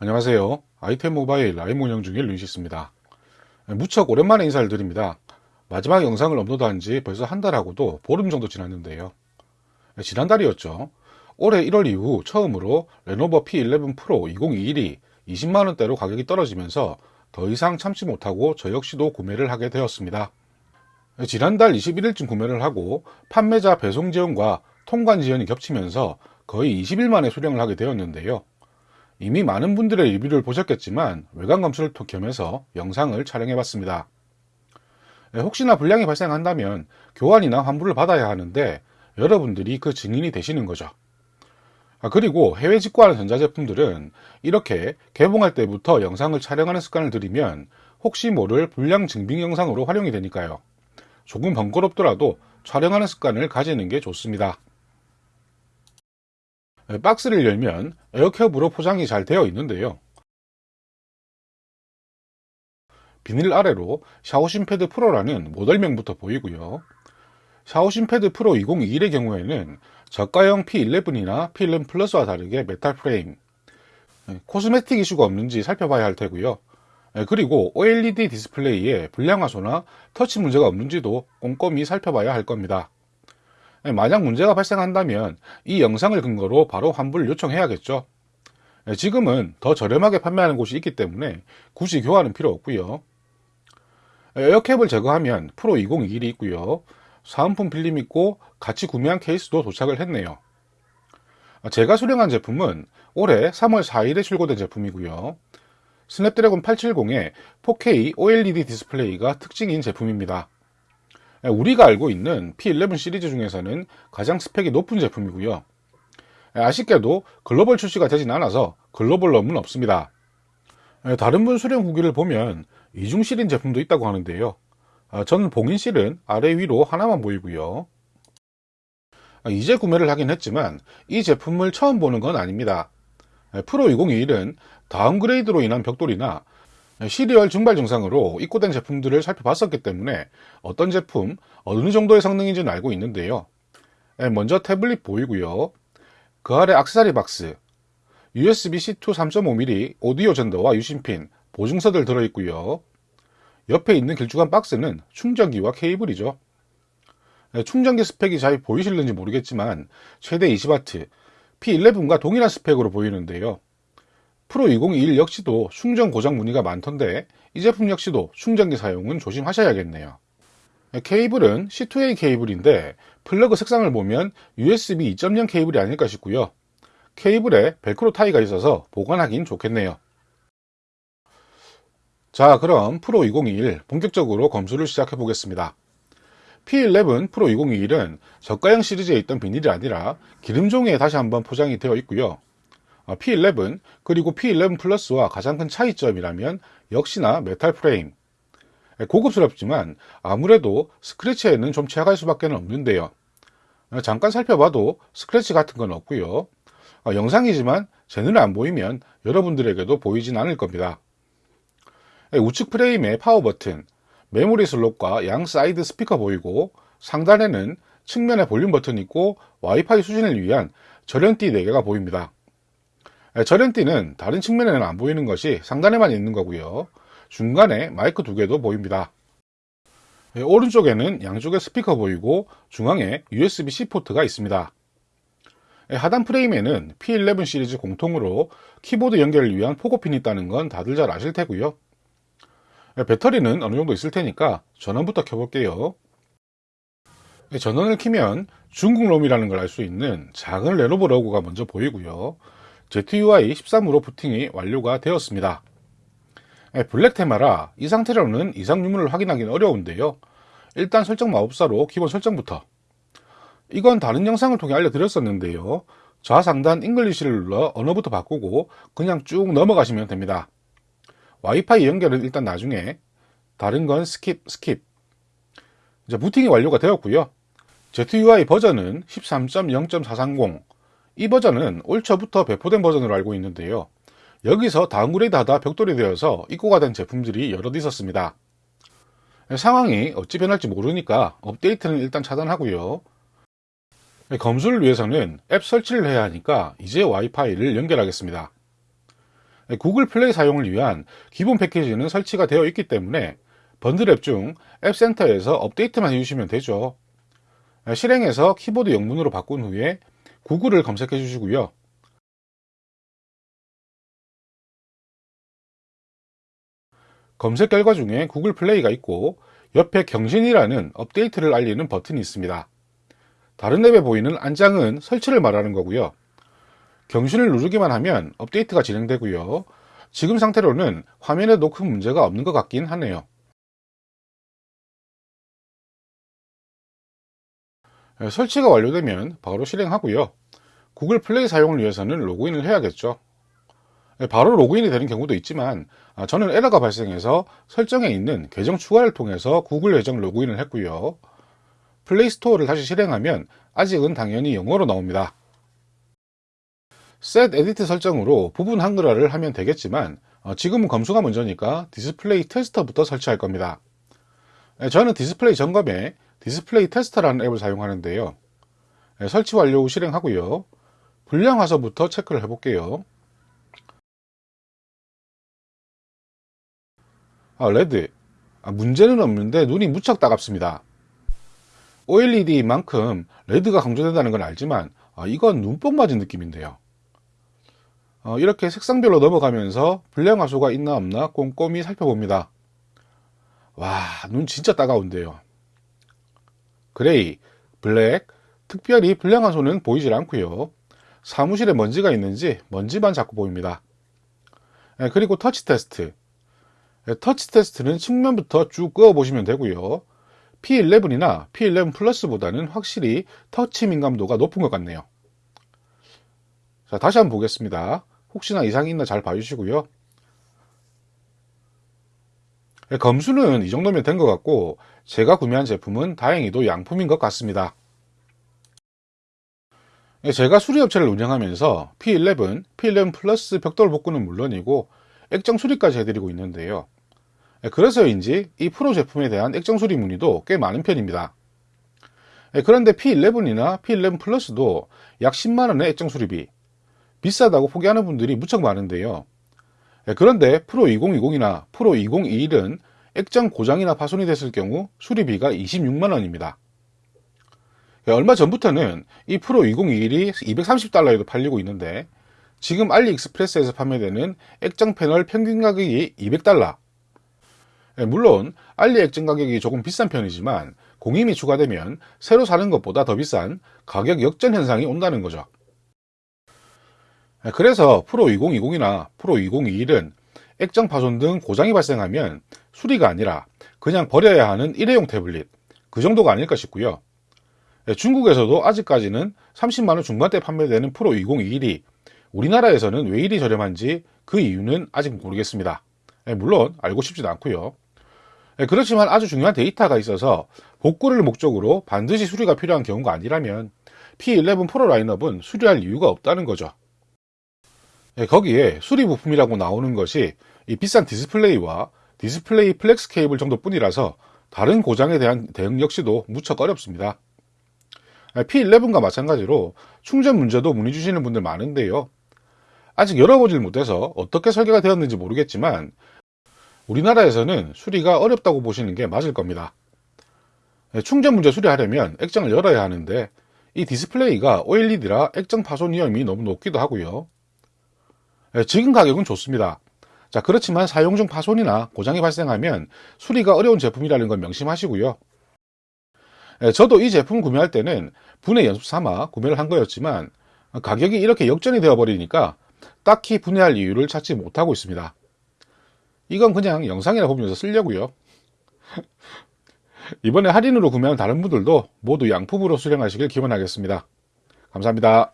안녕하세요. 아이템 모바일 라이브 운영 중인 루이시스입니다. 무척 오랜만에 인사를 드립니다. 마지막 영상을 업로드한 지 벌써 한 달하고도 보름 정도 지났는데요. 지난달이었죠. 올해 1월 이후 처음으로 레노버 P11 프로 2021이 20만원대로 가격이 떨어지면서 더 이상 참지 못하고 저 역시도 구매를 하게 되었습니다. 지난달 21일쯤 구매를 하고 판매자 배송 지원과 통관 지연이 겹치면서 거의 20일 만에 수령을 하게 되었는데요. 이미 많은 분들의 리뷰를 보셨겠지만 외관 검수를 겸해서 영상을 촬영해 봤습니다. 네, 혹시나 불량이 발생한다면 교환이나 환불을 받아야 하는데 여러분들이 그 증인이 되시는 거죠. 아, 그리고 해외 직구하는 전자제품들은 이렇게 개봉할 때부터 영상을 촬영하는 습관을 들이면 혹시 모를 불량 증빙 영상으로 활용이 되니까요. 조금 번거롭더라도 촬영하는 습관을 가지는 게 좋습니다. 네, 박스를 열면 에어캡으로 포장이 잘 되어 있는데요. 비닐 아래로 샤오신 패드 프로라는 모델명부터 보이고요. 샤오신 패드 프로 2021의 경우에는 저가형 P11이나 P11 플러스와 다르게 메탈 프레임, 네, 코스메틱 이슈가 없는지 살펴봐야 할 테고요. 네, 그리고 OLED 디스플레이에 불량화소나 터치 문제가 없는지도 꼼꼼히 살펴봐야 할 겁니다. 예, 만약 문제가 발생한다면 이 영상을 근거로 바로 환불 요청해야겠죠. 예, 지금은 더 저렴하게 판매하는 곳이 있기 때문에 굳이 교환은 필요 없고요. 예, 에어캡을 제거하면 프로 2021이 있고요. 사은품 필름 있고 같이 구매한 케이스도 도착을 했네요. 제가 수령한 제품은 올해 3월 4일에 출고된 제품이고요. 스냅드래곤 870의 4K OLED 디스플레이가 특징인 제품입니다. 예, 우리가 알고 있는 P11 시리즈 중에서는 가장 스펙이 높은 제품이고요. 예, 아쉽게도 글로벌 출시가 되진 않아서 글로벌 롬은 없습니다. 예, 다른 분 수령 후기를 보면 이중 실인 제품도 있다고 하는데요. 아, 저는 봉인 실은 아래 위로 하나만 보이고요. 아, 이제 구매를 하긴 했지만 이 제품을 처음 보는 건 아닙니다. 프로 2021은 다운그레이드로 인한 벽돌이나 시리얼 증발 증상으로 입고된 제품들을 살펴봤었기 때문에 어떤 제품, 어느 정도의 성능인지는 알고 있는데요. 예, 먼저 태블릿 보이고요. 그 아래 악세사리 박스, USB-C2 3.5mm 오디오 젠더와 유심핀, 보증서들 들어있고요. 옆에 있는 길쭉한 박스는 충전기와 케이블이죠. 예, 충전기 스펙이 잘 보이실는지 모르겠지만 최대 20W, P11과 동일한 스펙으로 보이는데요. 프로 2021 역시도 충전 고장 문의가 많던데 이 제품 역시도 충전기 사용은 조심하셔야겠네요. 케이블은 C2A 케이블인데 플러그 색상을 보면 USB 2.0 케이블이 아닐까 싶고요. 케이블에 벨크로 타이가 있어서 보관하긴 좋겠네요. 자 그럼 프로 2021 본격적으로 검수를 시작해 보겠습니다. P11 프로 2021은 저가형 시리즈에 있던 비닐이 아니라 기름종이에 다시 한번 포장이 되어 있고요. 어, P11 그리고 P11 플러스와 가장 큰 차이점이라면 역시나 메탈 프레임. 예, 고급스럽지만 아무래도 스크래치에는 좀 취약할 수밖에 없는데요. 어, 잠깐 살펴봐도 스크래치 같은 건 없고요. 어, 영상이지만 제 눈에 안 보이면 여러분들에게도 보이진 않을 겁니다. 예, 우측 프레임에 파워 버튼 메모리 슬롯과 양 사이드 스피커 보이고 상단에는 측면에 볼륨 버튼이 있고 와이파이 수신을 위한 절연띠 4개가 보입니다 예, 절연띠는 다른 측면에는 안 보이는 것이 상단에만 있는 거고요. 중간에 마이크 두 개도 보입니다. 예, 오른쪽에는 양쪽에 스피커 보이고 중앙에 USB-C 포트가 있습니다. 예, 하단 프레임에는 P11 시리즈 공통으로 키보드 연결을 위한 포고핀이 있다는 건 다들 잘 아실 테고요. 배터리는 어느 정도 있을 테니까 전원부터 켜볼게요. 전원을 키면 중국 롬이라는 걸 알 수 있는 작은 레노버 로고가 먼저 보이고요. ZUI 13으로 부팅이 완료가 되었습니다. 예, 블랙 테마라 이 상태로는 이상 유무를 확인하기는 어려운데요. 일단 설정 마법사로 기본 설정부터 이건 다른 영상을 통해 알려드렸었는데요. 좌상단 English를 눌러 언어부터 바꾸고 그냥 쭉 넘어가시면 됩니다. 와이파이 연결은 일단 나중에 다른 건 skip skip 이제 부팅이 완료가 되었고요. ZUI 버전은 13.0.430 이 버전은 올 초부터 배포된 버전으로 알고 있는데요. 여기서 다운그레이드 하다 벽돌이 되어서 입고가 된 제품들이 여럿 있었습니다. 상황이 어찌 변할지 모르니까 업데이트는 일단 차단하고요. 검수를 위해서는 앱 설치를 해야 하니까 이제 와이파이를 연결하겠습니다. 구글 플레이 사용을 위한 기본 패키지는 설치가 되어 있기 때문에 번들 앱 중 앱센터에서 업데이트만 해주시면 되죠. 실행해서 키보드 영문으로 바꾼 후에 구글을 검색해 주시고요. 검색 결과 중에 구글 플레이가 있고 옆에 경신이라는 업데이트를 알리는 버튼이 있습니다. 다른 앱에 보이는 안장은 설치를 말하는 거고요. 경신을 누르기만 하면 업데이트가 진행되고요. 지금 상태로는 화면에도 큰 문제가 없는 것 같긴 하네요. 설치가 완료되면 바로 실행하고요. 구글 플레이 사용을 위해서는 로그인을 해야겠죠. 네, 바로 로그인이 되는 경우도 있지만 아, 저는 에러가 발생해서 설정에 있는 계정 추가를 통해서 구글 계정 로그인을 했고요. 플레이 스토어를 다시 실행하면 아직은 당연히 영어로 나옵니다. SetEdit 설정으로 부분 한글화를 하면 되겠지만 어, 지금은 검수가 먼저니까 Display Tester부터 설치할 겁니다. 네, 저는 디스플레이 점검에 Display Tester라는 앱을 사용하는데요. 네, 설치 완료 후 실행하고요. 불량 화소부터 체크를 해 볼게요. 아, red. 아, 문제는 없는데 눈이 무척 따갑습니다. OLED만큼 레드가 강조된다는 건 알지만 아, 이건 눈뽕 맞은 느낌인데요. 어, 이렇게 색상별로 넘어가면서 불량화소가 있나 없나 꼼꼼히 살펴봅니다. 와, 눈 진짜 따가운데요. 그레이, 블랙, 특별히 불량화소는 보이질 않고요. 사무실에 먼지가 있는지 먼지만 자꾸 보입니다. 네, 그리고 터치 테스트. 네, 터치 테스트는 측면부터 쭉 그어 보시면 되고요. P11이나 P11 플러스보다는 확실히 터치 민감도가 높은 것 같네요. 자, 다시 한번 보겠습니다. 혹시나 이상이 있나 잘 봐주시고요. 네, 검수는 이 정도면 된 것 같고 제가 구매한 제품은 다행히도 양품인 것 같습니다. 네, 제가 수리업체를 운영하면서 P11, P11 플러스 벽돌 복구는 물론이고 액정 수리까지 해드리고 있는데요. 네, 그래서인지 이 프로 제품에 대한 액정 수리 문의도 꽤 많은 편입니다. 그런데 P11이나 P11 플러스도 약 10만원의 액정 수리비, 비싸다고 포기하는 분들이 무척 많은데요. 예, 그런데 프로 2020이나 프로 2021은 액정 고장이나 파손이 됐을 경우 수리비가 26만원입니다. 예, 얼마 전부터는 이 프로 2021이 230달러에도 팔리고 있는데 지금 알리익스프레스에서 판매되는 액정 패널 평균 가격이 200달러. 예, 물론 알리 액정 가격이 조금 비싼 편이지만 공임이 추가되면 새로 사는 것보다 더 비싼 가격 역전 현상이 온다는 거죠. 네, 그래서 프로 2020이나 프로 2021은 액정 파손 등 고장이 발생하면 수리가 아니라 그냥 버려야 하는 일회용 태블릿 그 정도가 아닐까 싶고요. 네, 중국에서도 아직까지는 30만원 중반대 판매되는 프로 2021이 우리나라에서는 왜 이리 저렴한지 그 이유는 아직 모르겠습니다. 네, 물론 알고 싶지도 않고요. 그렇지만 아주 중요한 데이터가 있어서 복구를 목적으로 반드시 수리가 필요한 경우가 아니라면 P11 프로 라인업은 수리할 이유가 없다는 거죠. 예, 거기에 수리 부품이라고 나오는 것이 이 비싼 디스플레이와 디스플레이 flex 케이블 정도 뿐이라서 다른 고장에 대한 대응 역시도 무척 어렵습니다. 예, P11과 마찬가지로 충전 문제도 문의 주시는 분들 많은데요. 아직 열어보질 못해서 어떻게 설계가 되었는지 모르겠지만 우리나라에서는 수리가 어렵다고 보시는 게 맞을 겁니다. 예, 충전 문제 수리하려면 액정을 열어야 하는데 이 디스플레이가 OLED라 액정 파손 위험이 너무 높기도 하고요. 예, 지금 가격은 좋습니다. 자, 그렇지만 사용 중 파손이나 고장이 발생하면 수리가 어려운 제품이라는 걸 명심하시고요. 예, 저도 이 제품 구매할 때는 분해 연습 삼아 구매를 한 거였지만 가격이 이렇게 역전이 되어 버리니까 딱히 분해할 이유를 찾지 못하고 있습니다. 이건 그냥 영상이나 보면서 쓰려고요. 이번에 할인으로 구매한 다른 분들도 모두 양품으로 수령하시길 기원하겠습니다. 감사합니다.